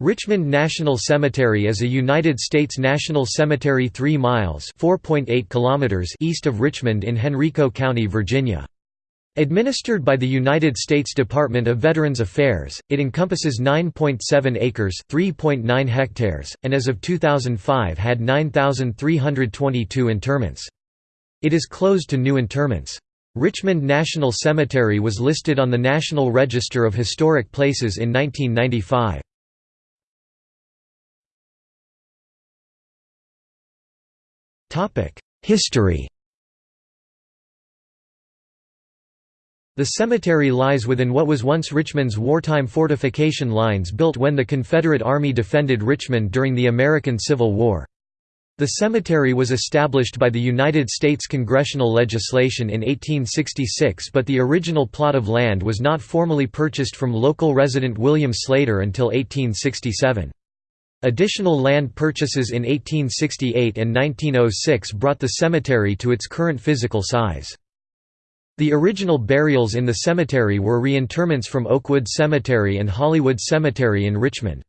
Richmond National Cemetery is a United States national cemetery 3 miles kilometers east of Richmond in Henrico County, Virginia. Administered by the United States Department of Veterans Affairs, it encompasses 9.7 acres (3.9 hectares) and as of 2005 had 9,322 interments. It is closed to new interments. Richmond National Cemetery was listed on the National Register of Historic Places in 1995. History The cemetery lies within what was once Richmond's wartime fortification lines built when the Confederate Army defended Richmond during the American Civil War. The cemetery was established by the United States congressional legislation in 1866 but the original plot of land was not formally purchased from local resident William Slater until 1867. Additional land purchases in 1868 and 1906 brought the cemetery to its current physical size. The original burials in the cemetery were reinterments from Oakwood Cemetery and Hollywood Cemetery in Richmond.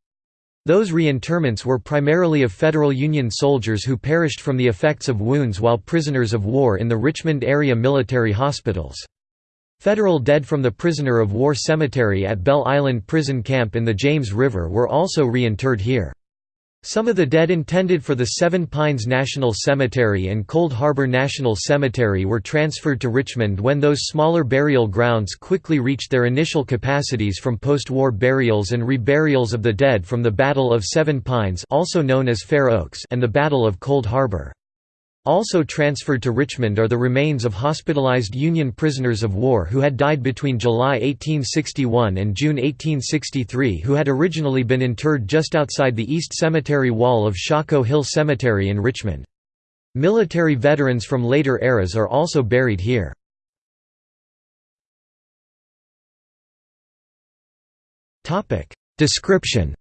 Those reinterments were primarily of Federal Union soldiers who perished from the effects of wounds while prisoners of war in the Richmond area military hospitals. Federal dead from the prisoner of war cemetery at Belle Island Prison Camp in the James River were also reinterred here. Some of the dead intended for the Seven Pines National Cemetery and Cold Harbor National Cemetery were transferred to Richmond when those smaller burial grounds quickly reached their initial capacities from post-war burials and reburials of the dead from the Battle of Seven Pines also known as Fair Oaks and the Battle of Cold Harbor. Also transferred to Richmond are the remains of hospitalized Union prisoners of war who had died between July 1861 and June 1863 who had originally been interred just outside the East Cemetery wall of Shockoe Hill Cemetery in Richmond. Military veterans from later eras are also buried here. Description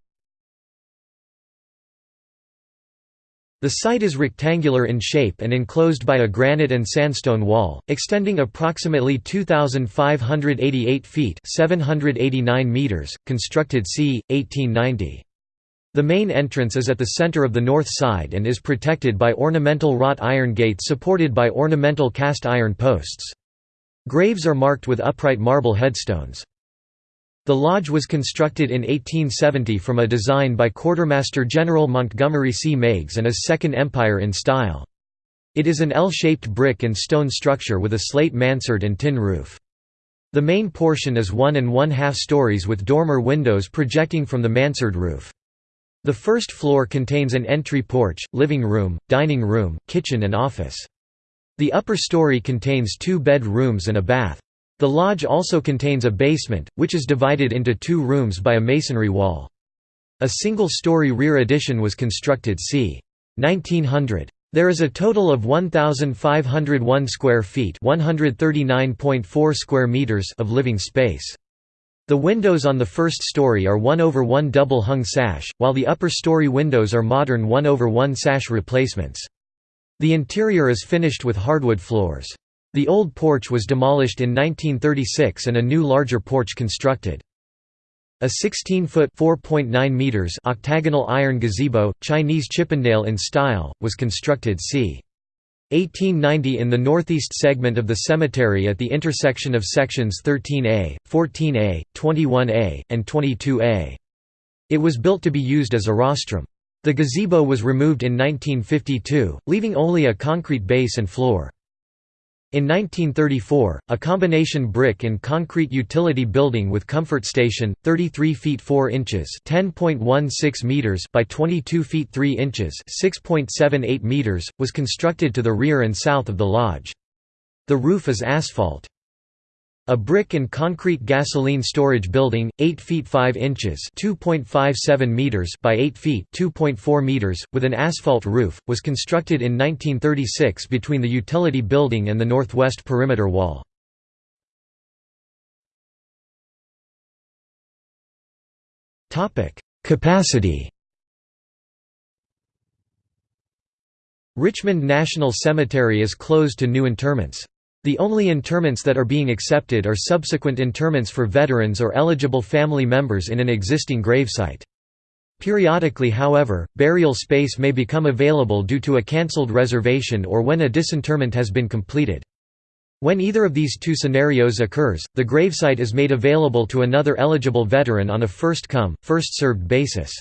The site is rectangular in shape and enclosed by a granite and sandstone wall, extending approximately 2,588 feet 789 meters, constructed c. 1890. The main entrance is at the center of the north side and is protected by ornamental wrought iron gates supported by ornamental cast iron posts. Graves are marked with upright marble headstones. The lodge was constructed in 1870 from a design by Quartermaster General Montgomery C. Meigs and is Second Empire in style. It is an L-shaped brick and stone structure with a slate mansard and tin roof. The main portion is one and one-half stories with dormer windows projecting from the mansard roof. The first floor contains an entry porch, living room, dining room, kitchen and office. The upper story contains two bed rooms and a bath. The lodge also contains a basement, which is divided into two rooms by a masonry wall. A single-story rear addition was constructed c. 1900. There is a total of 1501 square feet, 139.4 square meters of living space. The windows on the first story are 1 over 1 double hung sash, while the upper story windows are modern 1 over 1 sash replacements. The interior is finished with hardwood floors. The old porch was demolished in 1936 and a new larger porch constructed. A 16-foot (4.9 meters) octagonal iron gazebo, Chinese Chippendale in style, was constructed c. 1890 in the northeast segment of the cemetery at the intersection of sections 13A, 14A, 21A, and 22A. It was built to be used as a rostrum. The gazebo was removed in 1952, leaving only a concrete base and floor. In 1934, a combination brick and concrete utility building with comfort station, 33 feet 4 inches (10.16 meters) by 22 feet 3 inches (6.78 meters), was constructed to the rear and south of the lodge. The roof is asphalt. A brick and concrete gasoline storage building, 8 feet 5 inches (2.57 meters) by 8 feet (2.4 meters), with an asphalt roof, was constructed in 1936 between the utility building and the northwest perimeter wall. Topic: Capacity. Richmond National Cemetery is closed to new interments. The only interments that are being accepted are subsequent interments for veterans or eligible family members in an existing gravesite. Periodically however, burial space may become available due to a cancelled reservation or when a disinterment has been completed. When either of these two scenarios occurs, the gravesite is made available to another eligible veteran on a first-come, first-served basis.